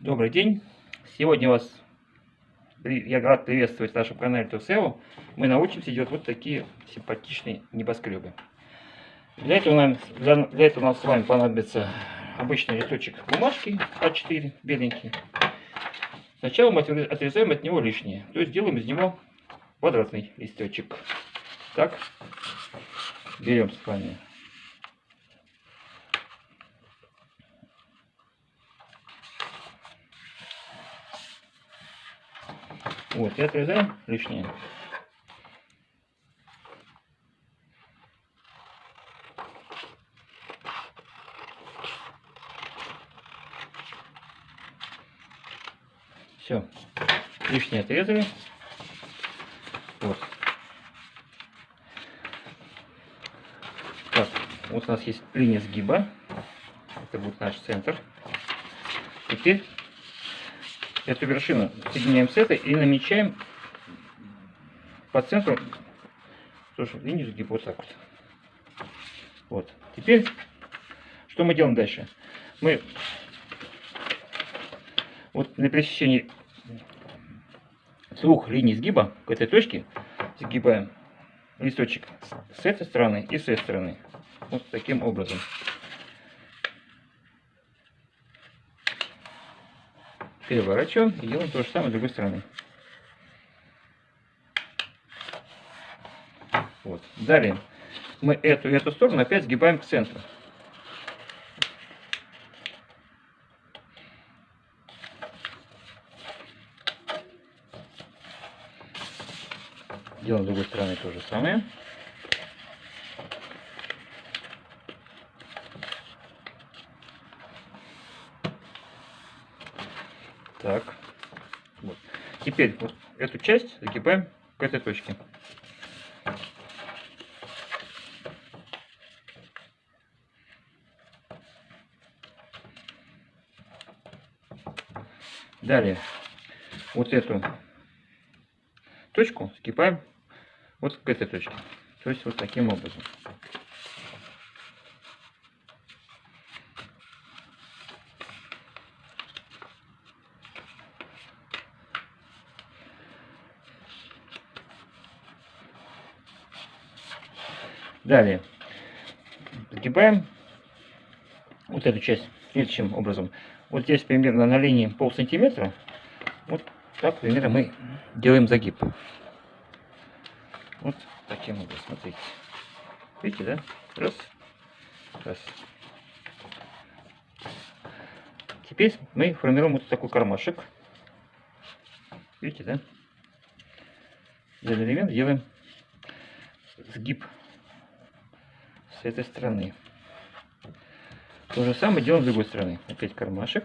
Добрый день! Сегодня вас я рад приветствовать в нашем канале ТУСЕО. Мы научимся делать вот такие симпатичные небоскребы. Для этого, нам, для, для этого нам с вами понадобится обычный листочек бумажки А4, беленький. Сначала мы отрезаем от него лишнее, то есть делаем из него квадратный листочек. Так, берем с вами Вот, и отрезаем лишнее. Все, лишнее отрезали. Вот. Так, вот у нас есть линия сгиба. Это будет наш центр. Теперь эту вершину соединяем с этой и намечаем по центру тоже линию сгиба вот так вот. Вот. Теперь, что мы делаем дальше? Мы вот на пересечении двух линий сгиба к этой точке сгибаем листочек с этой стороны и с этой стороны. Вот таким образом. Переворачиваем и делаем то же самое с другой стороны. Вот. Далее мы эту и эту сторону опять сгибаем к центру. Делаем с другой стороны то же самое. Так. Вот. Теперь вот эту часть загибаем к этой точке. Далее вот эту точку скипаем вот к этой точке. То есть вот таким образом. Далее загибаем вот эту часть следующим образом. Вот здесь примерно на линии пол сантиметра. Вот так примерно мы делаем загиб. Вот таким образом, смотрите. Видите, да? Раз, раз. Теперь мы формируем вот такой кармашек. Видите, да? Для элемент делаем сгиб с этой стороны. То же самое делаем с другой стороны. Опять кармашек.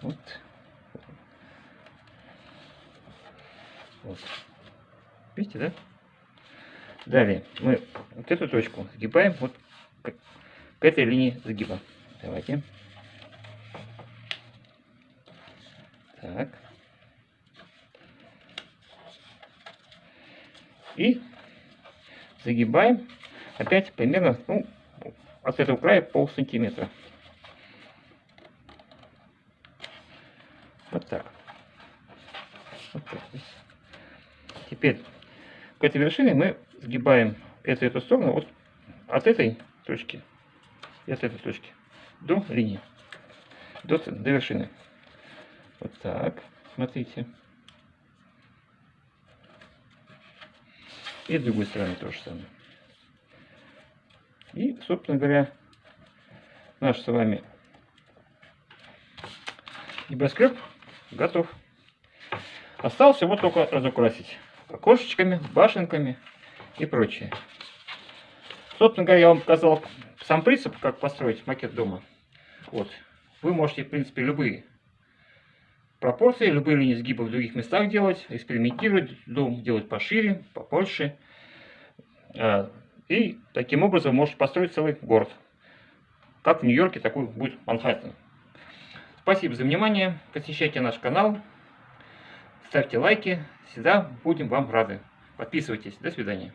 Вот. Вот. Видите, да? Далее мы вот эту точку сгибаем вот к, к этой линии сгиба. Давайте. Так. И загибаем опять примерно ну, от этого края пол сантиметра. Вот так. Вот так. Теперь к этой вершине мы сгибаем эту эту сторону вот от этой точки и от этой точки до линии, до, до вершины. Вот так. Смотрите. И с другой стороны то же самое. И, собственно говоря, наш с вами небоскреб готов. Осталось его только разукрасить окошечками, башенками и прочее. Собственно говоря, я вам показал сам принцип, как построить макет дома. Вот. Вы можете, в принципе, любые пропорции, любые линии сгиба в других местах делать, экспериментировать, дом делать пошире, побольше. А, и таким образом можете построить целый город. Как в Нью-Йорке, такой будет Манхэттен. Спасибо за внимание. Посещайте наш канал. Ставьте лайки. Всегда будем вам рады. Подписывайтесь. До свидания.